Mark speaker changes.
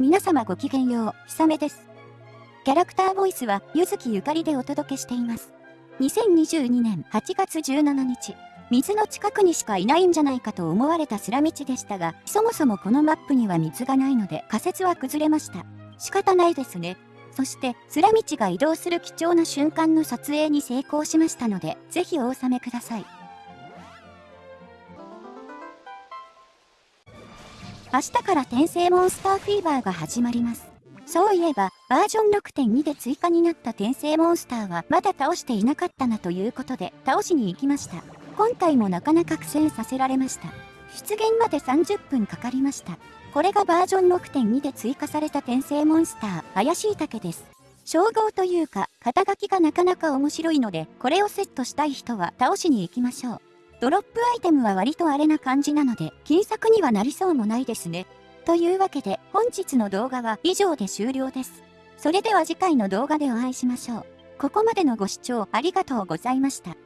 Speaker 1: 皆様ごきげんよう、ひさめです。キャラクターボイスは、ゆずきゆかりでお届けしています。2022年8月17日、水の近くにしかいないんじゃないかと思われたスラ道でしたが、そもそもこのマップには水がないので仮説は崩れました。仕方ないですね。そして、スラ道が移動する貴重な瞬間の撮影に成功しましたので、ぜひお納めください。明日から転生モンスターフィーバーが始まります。そういえば、バージョン6.2で追加になった転生モンスターはまだ倒していなかったなということで、倒しに行きました。今回もなかなか苦戦させられました。出現まで30分かかりました。これがバージョン6.2で追加された転生モンスター、怪しい竹です。称号というか、肩書きがなかなか面白いので、これをセットしたい人は倒しに行きましょう。ドロップアイテムは割とあれな感じなので、金策にはなりそうもないですね。というわけで、本日の動画は以上で終了です。それでは次回の動画でお会いしましょう。ここまでのご視聴ありがとうございました。